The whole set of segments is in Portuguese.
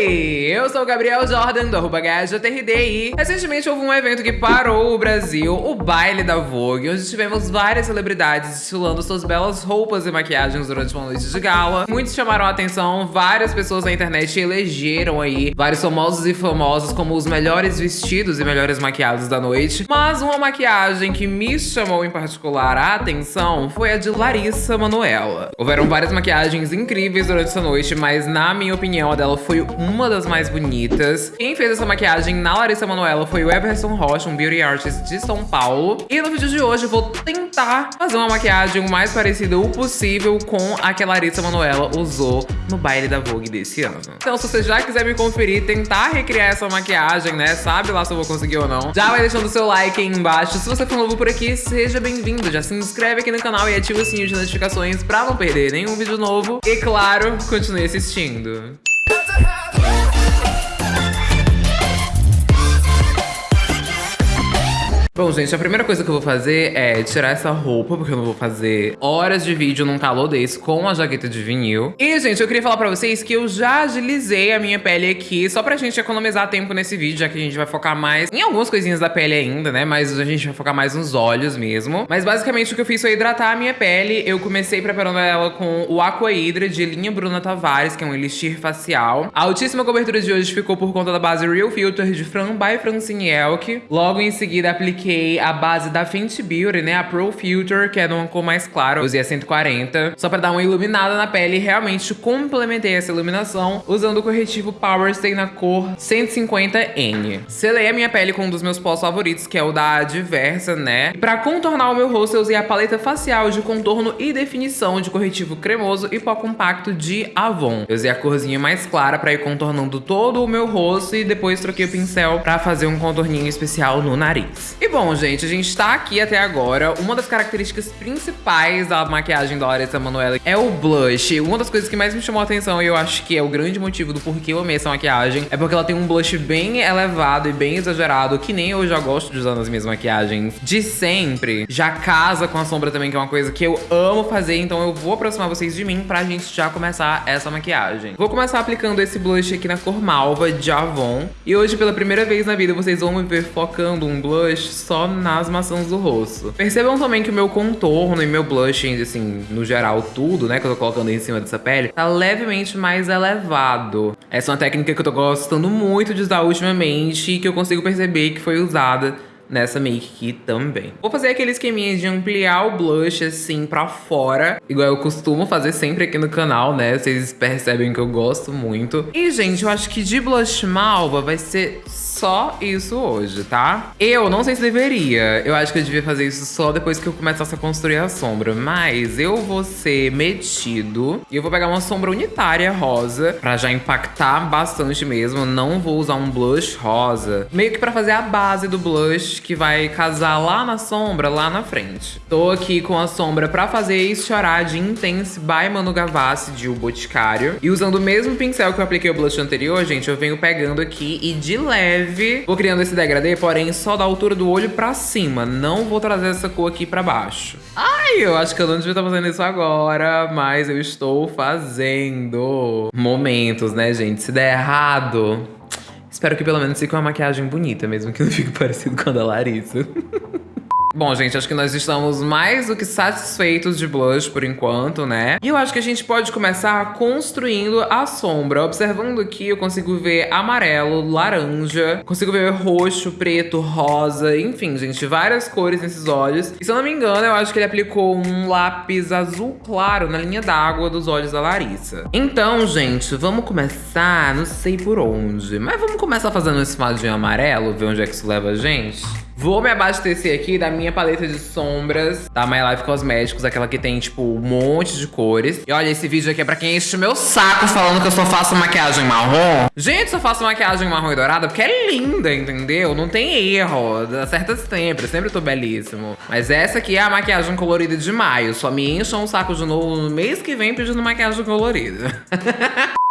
Hey! Eu sou o Gabriel Jordan do arroba e recentemente houve um evento que parou o Brasil, o baile da Vogue, onde tivemos várias celebridades desfilando suas belas roupas e maquiagens durante uma noite de gala. Muitos chamaram a atenção, várias pessoas na internet elegeram aí vários famosos e famosos como os melhores vestidos e melhores maquiados da noite. Mas uma maquiagem que me chamou em particular a atenção foi a de Larissa Manoela. Houveram várias maquiagens incríveis durante essa noite, mas na minha opinião a dela foi uma das mais bonitas. Quem fez essa maquiagem na Larissa Manoela foi o Everson Rocha, um beauty artist de São Paulo. E no vídeo de hoje eu vou tentar fazer uma maquiagem o mais parecida o possível com a que a Larissa Manoela usou no baile da Vogue desse ano. Então se você já quiser me conferir, tentar recriar essa maquiagem, né, sabe lá se eu vou conseguir ou não, já vai deixando seu like aí embaixo. Se você for novo por aqui, seja bem-vindo. Já se inscreve aqui no canal e ativa o sininho de notificações pra não perder nenhum vídeo novo. E claro, continue assistindo. Bom, gente, a primeira coisa que eu vou fazer é tirar essa roupa, porque eu não vou fazer horas de vídeo num calor desse com a jaqueta de vinil. E, gente, eu queria falar pra vocês que eu já agilizei a minha pele aqui, só pra gente economizar tempo nesse vídeo, já que a gente vai focar mais em algumas coisinhas da pele ainda, né? Mas a gente vai focar mais nos olhos mesmo. Mas, basicamente, o que eu fiz foi hidratar a minha pele. Eu comecei preparando ela com o Aqua Hydra de linha Bruna Tavares, que é um elixir facial. A altíssima cobertura de hoje ficou por conta da base Real Filter de Fran by Francine Elk. Logo em seguida, apliquei apliquei a base da Fenty Beauty, né? A Pro Filter, que é numa cor mais clara. Usei a 140, só pra dar uma iluminada na pele. Realmente complementei essa iluminação usando o corretivo Power Stay na cor 150N. Selei a minha pele com um dos meus pós favoritos, que é o da Diversa, né? E pra contornar o meu rosto, eu usei a paleta facial de contorno e definição de corretivo cremoso e pó compacto de Avon. Eu usei a corzinha mais clara pra ir contornando todo o meu rosto e depois troquei o pincel pra fazer um contorninho especial no nariz. E bom, gente, a gente tá aqui até agora. Uma das características principais da maquiagem da Larissa Manoela é o blush. Uma das coisas que mais me chamou a atenção e eu acho que é o grande motivo do porquê eu amei essa maquiagem é porque ela tem um blush bem elevado e bem exagerado, que nem eu já gosto de usar nas minhas maquiagens de sempre. Já casa com a sombra também, que é uma coisa que eu amo fazer, então eu vou aproximar vocês de mim pra gente já começar essa maquiagem. Vou começar aplicando esse blush aqui na cor malva de Avon. E hoje, pela primeira vez na vida, vocês vão me ver focando um blush só nas maçãs do rosto. Percebam também que o meu contorno e meu blush, assim, no geral, tudo, né, que eu tô colocando em cima dessa pele, tá levemente mais elevado. Essa é uma técnica que eu tô gostando muito de usar ultimamente e que eu consigo perceber que foi usada nessa make aqui também. Vou fazer aquele esqueminha de ampliar o blush assim pra fora, igual eu costumo fazer sempre aqui no canal, né? Vocês percebem que eu gosto muito. E, gente, eu acho que de blush malva vai ser só isso hoje, tá? Eu não sei se deveria. Eu acho que eu devia fazer isso só depois que eu começasse a construir a sombra. Mas eu vou ser metido. E eu vou pegar uma sombra unitária rosa pra já impactar bastante mesmo. Não vou usar um blush rosa. Meio que pra fazer a base do blush que vai casar lá na sombra, lá na frente. Tô aqui com a sombra pra fazer isso chorar de Intense by Manu Gavassi de O Boticário. E usando o mesmo pincel que eu apliquei o blush anterior, gente, eu venho pegando aqui e de leve leve. Vou criando esse degradê, porém só da altura do olho pra cima. Não vou trazer essa cor aqui pra baixo. Ai, eu acho que eu não devia estar fazendo isso agora, mas eu estou fazendo. Momentos, né, gente? Se der errado, espero que pelo menos fique uma maquiagem bonita, mesmo que não fique parecido com a da Larissa. Bom, gente, acho que nós estamos mais do que satisfeitos de blush por enquanto, né? E eu acho que a gente pode começar construindo a sombra. Observando aqui, eu consigo ver amarelo, laranja, consigo ver roxo, preto, rosa, enfim, gente, várias cores nesses olhos. E se eu não me engano, eu acho que ele aplicou um lápis azul claro na linha d'água dos olhos da Larissa. Então, gente, vamos começar, não sei por onde, mas vamos começar fazendo esse madinho amarelo, ver onde é que isso leva a gente? Vou me abastecer aqui da minha paleta de sombras da My Life Cosméticos, aquela que tem, tipo, um monte de cores. E olha, esse vídeo aqui é pra quem enche o meu saco falando que eu só faço maquiagem marrom. Gente, só faço maquiagem marrom e dourada porque é linda, entendeu? Não tem erro, acerta sempre, sempre tô belíssimo. Mas essa aqui é a maquiagem colorida de maio. Só me encham um saco de novo no mês que vem pedindo maquiagem colorida.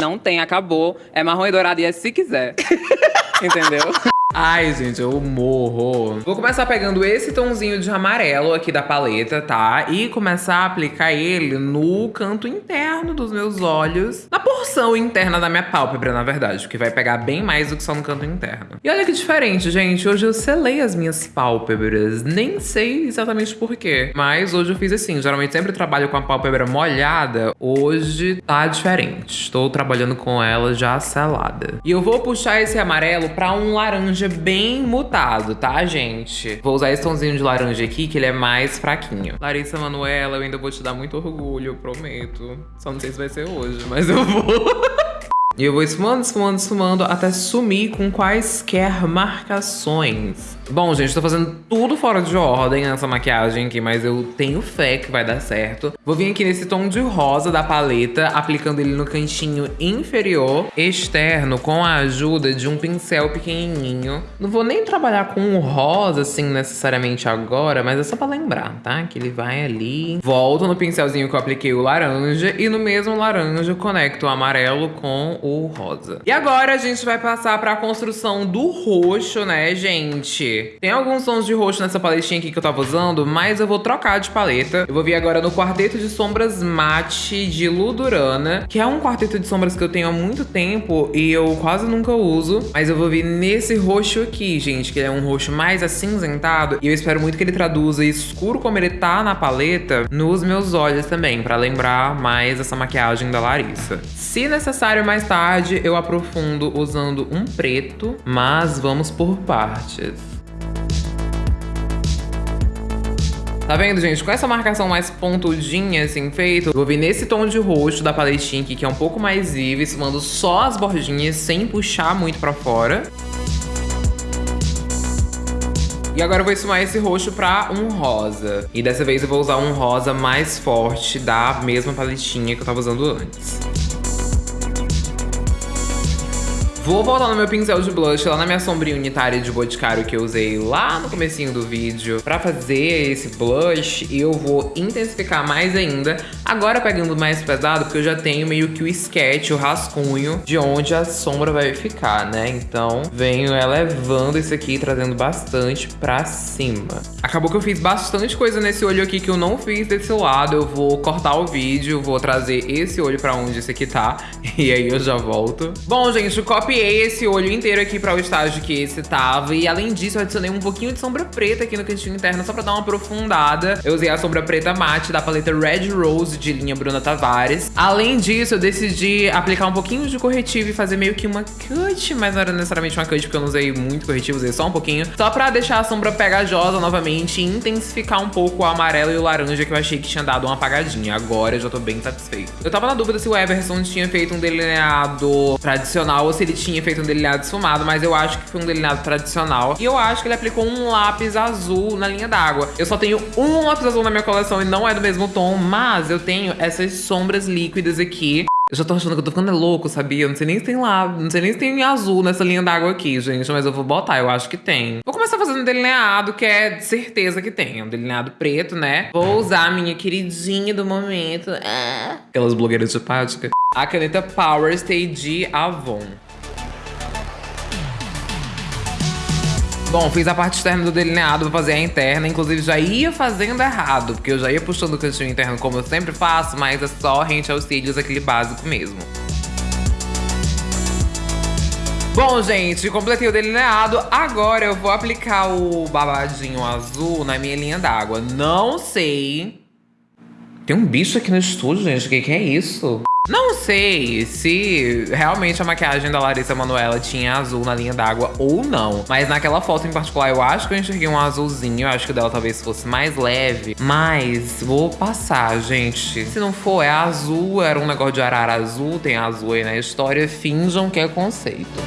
Não tem, acabou. É marrom e dourado e é se quiser. Entendeu? Ai, gente, eu morro. Vou começar pegando esse tomzinho de amarelo aqui da paleta, tá? E começar a aplicar ele no canto interno dos meus olhos. Na porção interna da minha pálpebra, na verdade. Porque vai pegar bem mais do que só no canto interno. E olha que diferente, gente. Hoje eu selei as minhas pálpebras. Nem sei exatamente por quê. Mas hoje eu fiz assim. Geralmente sempre trabalho com a pálpebra molhada. Hoje tá diferente. Estou trabalhando com ela já selada. E eu vou puxar esse amarelo pra um laranja bem mutado, tá, gente? Vou usar esse tomzinho de laranja aqui, que ele é mais fraquinho. Larissa Manuela, eu ainda vou te dar muito orgulho, prometo. Só não sei se vai ser hoje, mas eu vou. E eu vou esfumando, esfumando, esfumando até sumir com quaisquer marcações. Bom, gente, tô fazendo tudo fora de ordem nessa maquiagem aqui, mas eu tenho fé que vai dar certo. Vou vir aqui nesse tom de rosa da paleta, aplicando ele no cantinho inferior externo com a ajuda de um pincel pequenininho. Não vou nem trabalhar com o rosa, assim, necessariamente agora, mas é só pra lembrar, tá? Que ele vai ali, volto no pincelzinho que eu apliquei o laranja e no mesmo laranja conecto o amarelo com o rosa. E agora a gente vai passar pra construção do roxo, né, gente? Tem alguns tons de roxo nessa paletinha aqui que eu tava usando, mas eu vou trocar de paleta. Eu vou vir agora no quarteto de sombras mate de Ludurana, que é um quarteto de sombras que eu tenho há muito tempo e eu quase nunca uso. Mas eu vou vir nesse roxo aqui, gente, que é um roxo mais acinzentado. E eu espero muito que ele traduza escuro como ele tá na paleta nos meus olhos também, pra lembrar mais essa maquiagem da Larissa. Se necessário mais tarde, eu aprofundo usando um preto, mas vamos por partes. Tá vendo, gente? Com essa marcação mais pontudinha, assim, feito, vou vir nesse tom de roxo da paletinha aqui, que é um pouco mais vivo, esfumando só as bordinhas, sem puxar muito pra fora. E agora eu vou esfumar esse roxo pra um rosa. E dessa vez eu vou usar um rosa mais forte da mesma paletinha que eu tava usando antes. Vou voltar no meu pincel de blush, lá na minha sombrinha unitária de Boticário que eu usei lá no comecinho do vídeo pra fazer esse blush. Eu vou intensificar mais ainda, agora pegando mais pesado, porque eu já tenho meio que o sketch, o rascunho de onde a sombra vai ficar, né? Então venho elevando esse aqui, trazendo bastante pra cima. Acabou que eu fiz bastante coisa nesse olho aqui que eu não fiz desse lado. Eu vou cortar o vídeo, vou trazer esse olho pra onde esse aqui tá. E aí eu já volto. Bom, gente, copy copiei esse olho inteiro aqui para o estágio que esse tava. E além disso, eu adicionei um pouquinho de sombra preta aqui no cantinho interno, só pra dar uma aprofundada. Eu usei a sombra preta mate da paleta Red Rose de linha Bruna Tavares. Além disso, eu decidi aplicar um pouquinho de corretivo e fazer meio que uma cut, mas não era necessariamente uma cut, porque eu não usei muito corretivo, usei só um pouquinho. Só pra deixar a sombra pegajosa novamente e intensificar um pouco o amarelo e o laranja que eu achei que tinha dado uma apagadinha. Agora eu já tô bem satisfeito. Eu tava na dúvida se o Everson tinha feito um delineado tradicional ou se ele tinha feito um delineado esfumado, mas eu acho que foi um delineado tradicional. E eu acho que ele aplicou um lápis azul na linha d'água. Eu só tenho um lápis azul na minha coleção e não é do mesmo tom, mas eu tenho essas sombras líquidas aqui. Eu já tô achando que eu tô ficando louco, sabia? Não sei nem se tem lá, não sei nem se tem azul nessa linha d'água aqui, gente, mas eu vou botar, eu acho que tem. Vou começar fazendo um delineado, que é certeza que tem, um delineado preto, né? Vou usar a minha queridinha do momento, ah, aquelas blogueiras simpáticas, a caneta Power Stay de Avon. Bom, fiz a parte externa do delineado, vou fazer a interna. Inclusive, já ia fazendo errado, porque eu já ia puxando o cantinho interno como eu sempre faço, mas é só rente aos cílios, aquele básico mesmo. Bom, gente, completei o delineado. Agora eu vou aplicar o babadinho azul na minha linha d'água. Não sei... Tem um bicho aqui no estúdio, gente. O que, que é isso? Não sei se realmente a maquiagem da Larissa Manoela tinha azul na linha d'água ou não. Mas naquela foto em particular, eu acho que eu enxerguei um azulzinho. Eu acho que o dela talvez fosse mais leve. Mas vou passar, gente. Se não for, é azul. Era um negócio de arara azul. Tem azul aí na história. Finjam que é conceito.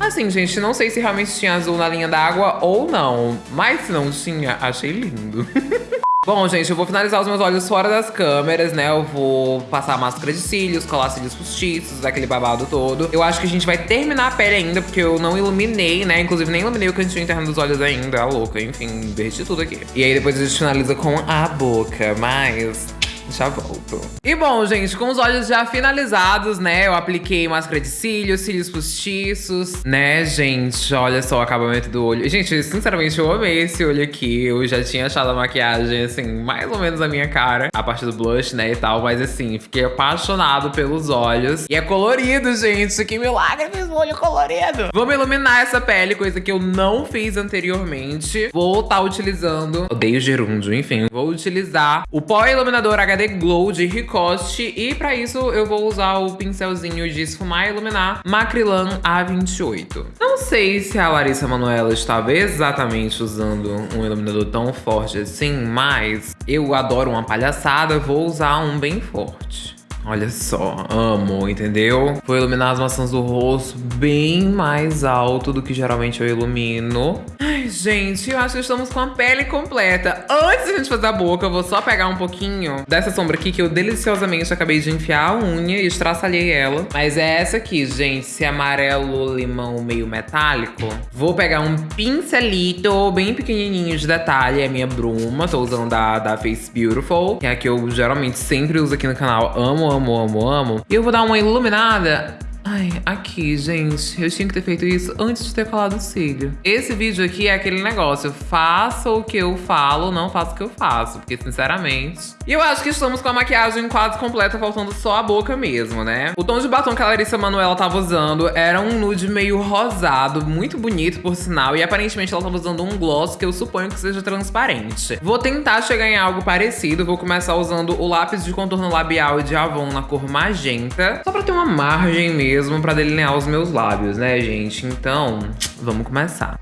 Assim, gente, não sei se realmente tinha azul na linha d'água ou não. Mas se não tinha, achei lindo. Bom, gente, eu vou finalizar os meus olhos fora das câmeras, né? Eu vou passar máscara de cílios, colar cílios postiços, aquele babado todo. Eu acho que a gente vai terminar a pele ainda, porque eu não iluminei, né? Inclusive, nem iluminei o cantinho interno dos olhos ainda, a louca. Enfim, derreti tudo aqui. E aí, depois a gente finaliza com a boca, mas... Já volto. E bom, gente, com os olhos já finalizados, né? Eu apliquei máscara de cílios, cílios postiços, né, gente? Olha só o acabamento do olho. Gente, sinceramente, eu amei esse olho aqui. Eu já tinha achado a maquiagem, assim, mais ou menos a minha cara. A parte do blush, né, e tal. Mas, assim, fiquei apaixonado pelos olhos. E é colorido, gente. Que milagre fez o olho colorido. Vamos iluminar essa pele, coisa que eu não fiz anteriormente. Vou estar tá utilizando... Odeio gerúndio, enfim. Vou utilizar o pó iluminador HD Glow de Ricoste. E pra isso eu vou usar o pincelzinho de esfumar e iluminar Macrilan A28. Não sei se a Larissa Manoela estava exatamente usando um iluminador tão forte assim, mas eu adoro uma palhaçada, vou usar um bem forte. Olha só, amo, entendeu? Vou iluminar as maçãs do rosto bem mais alto do que geralmente eu ilumino. Ai, gente, eu acho que estamos com a pele completa. Antes de gente fazer a boca, eu vou só pegar um pouquinho dessa sombra aqui que eu deliciosamente acabei de enfiar a unha e estraçalhei ela. Mas é essa aqui, gente, esse amarelo limão meio metálico. Vou pegar um pincelito bem pequenininho de detalhe, é a minha bruma. Tô usando da, da Face Beautiful, que é a que eu geralmente sempre uso aqui no canal. Amo, amo, amo, amo. E eu vou dar uma iluminada Ai, aqui, gente, eu tinha que ter feito isso antes de ter falado cílio. Esse vídeo aqui é aquele negócio, faça o que eu falo, não faça o que eu faço, porque sinceramente... E eu acho que estamos com a maquiagem quase completa, faltando só a boca mesmo, né? O tom de batom que a Larissa Manoela tava usando era um nude meio rosado, muito bonito, por sinal, e aparentemente ela tava usando um gloss que eu suponho que seja transparente. Vou tentar chegar em algo parecido, vou começar usando o lápis de contorno labial de Avon na cor magenta, só pra ter uma margem mesmo mesmo pra delinear os meus lábios, né, gente? Então, vamos começar.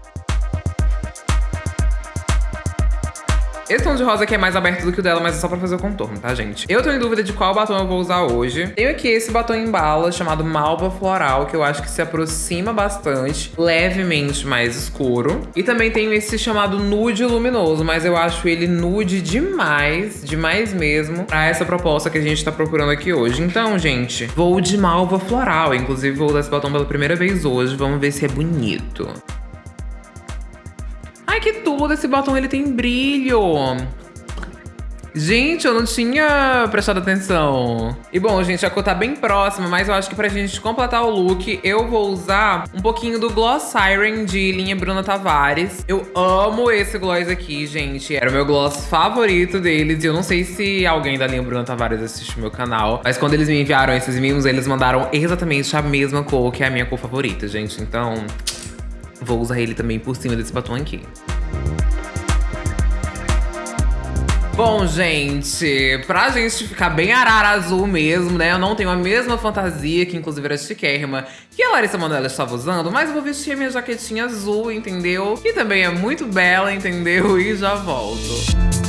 Esse tom de rosa aqui é mais aberto do que o dela, mas é só pra fazer o contorno, tá, gente? Eu tô em dúvida de qual batom eu vou usar hoje. Tenho aqui esse batom em bala chamado Malva Floral, que eu acho que se aproxima bastante, levemente mais escuro. E também tenho esse chamado Nude Luminoso, mas eu acho ele nude demais, demais mesmo, pra essa proposta que a gente tá procurando aqui hoje. Então, gente, vou de Malva Floral. Inclusive, vou usar esse batom pela primeira vez hoje. Vamos ver se é bonito. Tudo! Esse batom, ele tem brilho! Gente, eu não tinha prestado atenção. E bom, gente, a cor tá bem próxima, mas eu acho que pra gente completar o look, eu vou usar um pouquinho do Gloss Siren de linha Bruna Tavares. Eu amo esse gloss aqui, gente. Era o meu gloss favorito deles. E eu não sei se alguém da linha Bruna Tavares assiste o meu canal, mas quando eles me enviaram esses mimos, eles mandaram exatamente a mesma cor, que é a minha cor favorita, gente. Então, vou usar ele também por cima desse batom aqui. Bom, gente, pra gente ficar bem arara azul mesmo, né? Eu não tenho a mesma fantasia, que inclusive era chiquérrima, que a Larissa Manoela estava usando, mas eu vou vestir minha jaquetinha azul, entendeu? Que também é muito bela, entendeu? E já volto.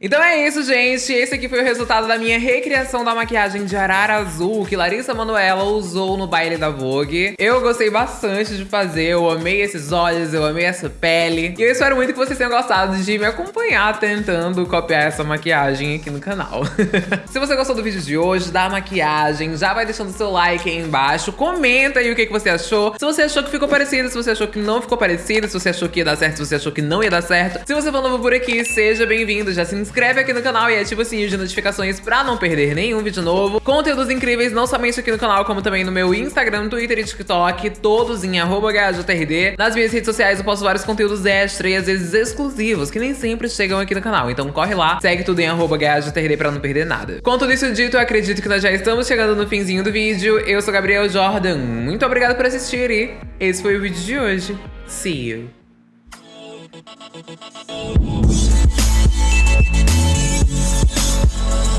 Então é isso, gente. Esse aqui foi o resultado da minha recriação da maquiagem de arara azul que Larissa Manoela usou no baile da Vogue. Eu gostei bastante de fazer, eu amei esses olhos, eu amei essa pele. E eu espero muito que vocês tenham gostado de me acompanhar tentando copiar essa maquiagem aqui no canal. Se você gostou do vídeo de hoje, da maquiagem, já vai deixando seu like aí embaixo. Comenta aí o que, que você achou. Se você achou que ficou parecido, se você achou que não ficou parecido, se você achou que ia dar certo, se você achou que não ia dar certo. Se você for novo por aqui, seja bem-vindo, já se inscreve aqui no canal e ativa o sininho de notificações pra não perder nenhum vídeo novo. Conteúdos incríveis não somente aqui no canal, como também no meu Instagram, Twitter e TikTok, todos em @hjtrd. Nas minhas redes sociais eu posto vários conteúdos extra e às vezes exclusivos, que nem sempre chegam aqui no canal. Então corre lá, segue tudo em hjtrd pra não perder nada. Com tudo isso dito, eu acredito que nós já estamos chegando no finzinho do vídeo. Eu sou Gabriel Jordan, muito obrigado por assistir e esse foi o vídeo de hoje. See you. We'll be right back.